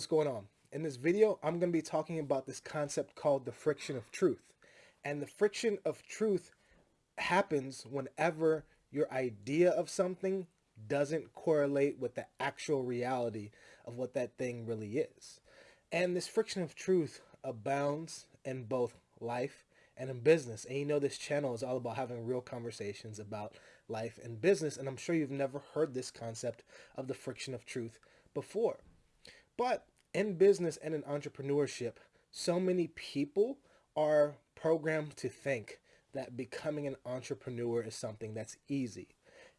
what's going on? In this video, I'm going to be talking about this concept called the friction of truth. And the friction of truth happens whenever your idea of something doesn't correlate with the actual reality of what that thing really is. And this friction of truth abounds in both life and in business. And you know this channel is all about having real conversations about life and business. And I'm sure you've never heard this concept of the friction of truth before. But in business and in entrepreneurship, so many people are programmed to think that becoming an entrepreneur is something that's easy.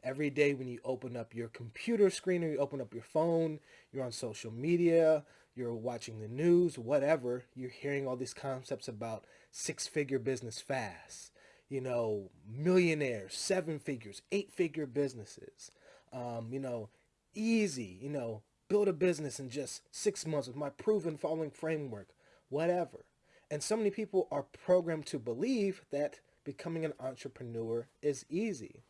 Every day when you open up your computer screen or you open up your phone, you're on social media, you're watching the news, whatever, you're hearing all these concepts about six-figure business fast, you know, millionaires, seven figures, eight-figure businesses, um, you know, easy, you know, build a business in just six months with my proven following framework, whatever. And so many people are programmed to believe that becoming an entrepreneur is easy.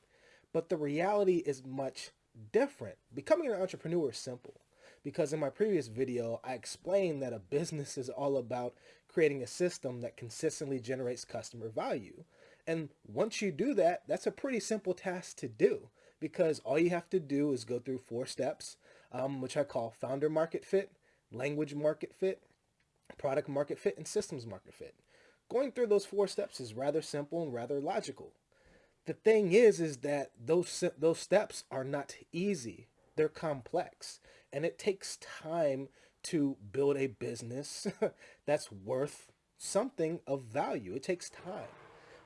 But the reality is much different. Becoming an entrepreneur is simple because in my previous video, I explained that a business is all about creating a system that consistently generates customer value. And once you do that, that's a pretty simple task to do because all you have to do is go through four steps, um, which I call founder market fit, language market fit, product market fit, and systems market fit. Going through those four steps is rather simple and rather logical. The thing is, is that those, those steps are not easy. They're complex and it takes time to build a business that's worth something of value. It takes time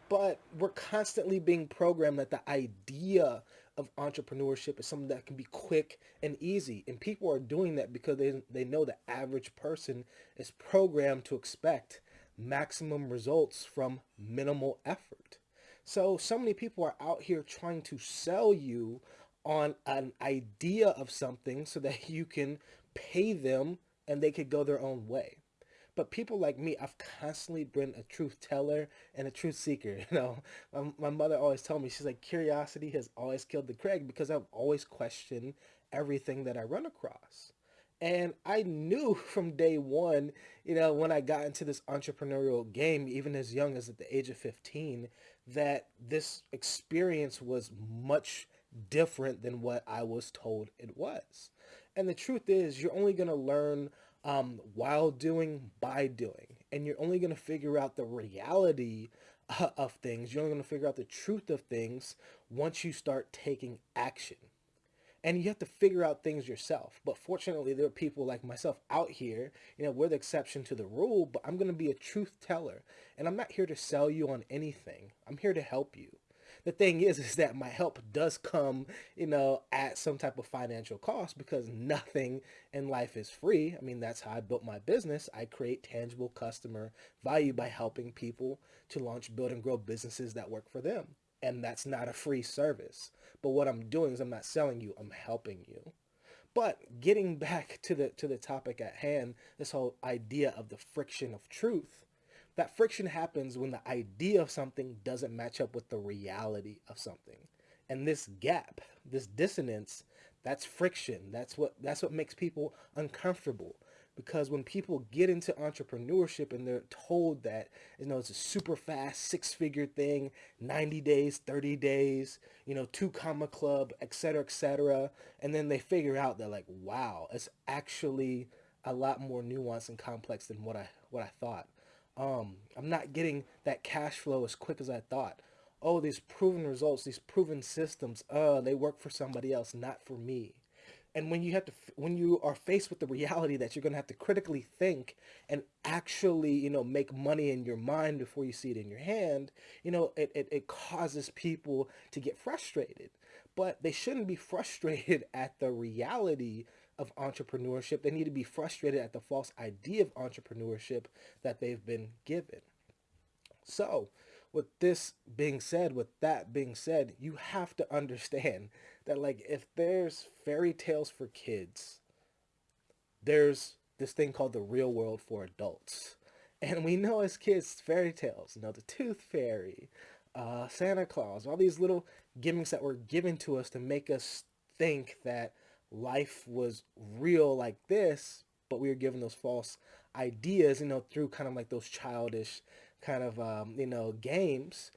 but we're constantly being programmed that the idea of entrepreneurship is something that can be quick and easy. And people are doing that because they, they know the average person is programmed to expect maximum results from minimal effort. So, so many people are out here trying to sell you on an idea of something so that you can pay them and they could go their own way. But people like me, I've constantly been a truth teller and a truth seeker. You know, my, my mother always told me, she's like, curiosity has always killed the Craig because I've always questioned everything that I run across. And I knew from day one, you know, when I got into this entrepreneurial game, even as young as at the age of 15, that this experience was much different than what I was told it was. And the truth is, you're only going to learn um, while doing, by doing. And you're only going to figure out the reality uh, of things. You're only going to figure out the truth of things once you start taking action. And you have to figure out things yourself. But fortunately, there are people like myself out here, you know, we're the exception to the rule, but I'm going to be a truth teller. And I'm not here to sell you on anything. I'm here to help you the thing is, is that my help does come, you know, at some type of financial cost because nothing in life is free. I mean, that's how I built my business. I create tangible customer value by helping people to launch, build, and grow businesses that work for them. And that's not a free service. But what I'm doing is I'm not selling you, I'm helping you. But getting back to the to the topic at hand, this whole idea of the friction of truth, that friction happens when the idea of something doesn't match up with the reality of something. And this gap, this dissonance, that's friction. That's what that's what makes people uncomfortable. Because when people get into entrepreneurship and they're told that, you know, it's a super fast six-figure thing, 90 days, 30 days, you know, two comma club, etc., etc., and then they figure out they're like, wow, it's actually a lot more nuanced and complex than what I what I thought. Um, I'm not getting that cash flow as quick as I thought. Oh, these proven results, these proven systems, uh, they work for somebody else, not for me. And when you have to, when you are faced with the reality that you're going to have to critically think and actually, you know, make money in your mind before you see it in your hand, you know, it, it, it causes people to get frustrated. But they shouldn't be frustrated at the reality of entrepreneurship. They need to be frustrated at the false idea of entrepreneurship that they've been given. So with this being said, with that being said, you have to understand that like if there's fairy tales for kids, there's this thing called the real world for adults. And we know as kids, fairy tales, you know, the tooth fairy, uh, Santa Claus, all these little gimmicks that were given to us to make us think that life was real like this, but we were given those false ideas, you know, through kind of like those childish kind of, um, you know, games.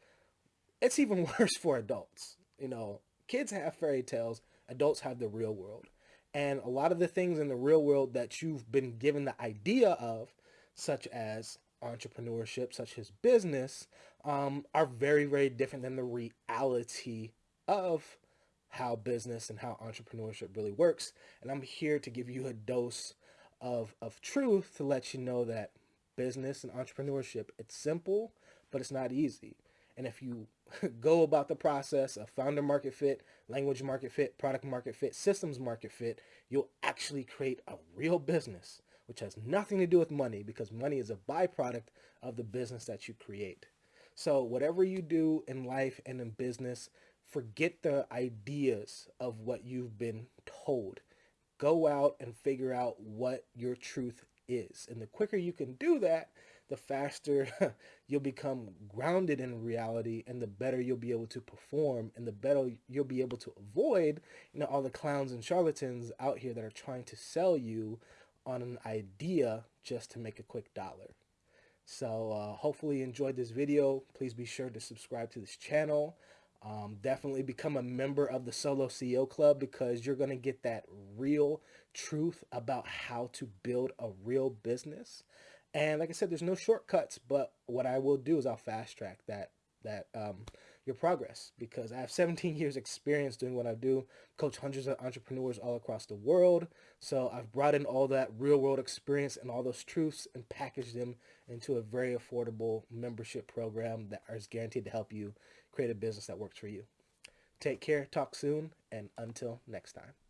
It's even worse for adults. You know, kids have fairy tales, adults have the real world. And a lot of the things in the real world that you've been given the idea of, such as entrepreneurship, such as business, um, are very, very different than the reality of how business and how entrepreneurship really works. And I'm here to give you a dose of, of truth to let you know that business and entrepreneurship, it's simple, but it's not easy. And if you go about the process of founder market fit, language market fit, product market fit, systems market fit, you'll actually create a real business, which has nothing to do with money because money is a byproduct of the business that you create. So whatever you do in life and in business, forget the ideas of what you've been told. Go out and figure out what your truth is. And the quicker you can do that, the faster you'll become grounded in reality and the better you'll be able to perform and the better you'll be able to avoid you know all the clowns and charlatans out here that are trying to sell you on an idea just to make a quick dollar so uh, hopefully you enjoyed this video please be sure to subscribe to this channel um, definitely become a member of the solo ceo club because you're going to get that real truth about how to build a real business. And like I said, there's no shortcuts, but what I will do is I'll fast track that that um, your progress because I have 17 years experience doing what I do, coach hundreds of entrepreneurs all across the world. So I've brought in all that real world experience and all those truths and packaged them into a very affordable membership program that is guaranteed to help you create a business that works for you. Take care, talk soon, and until next time.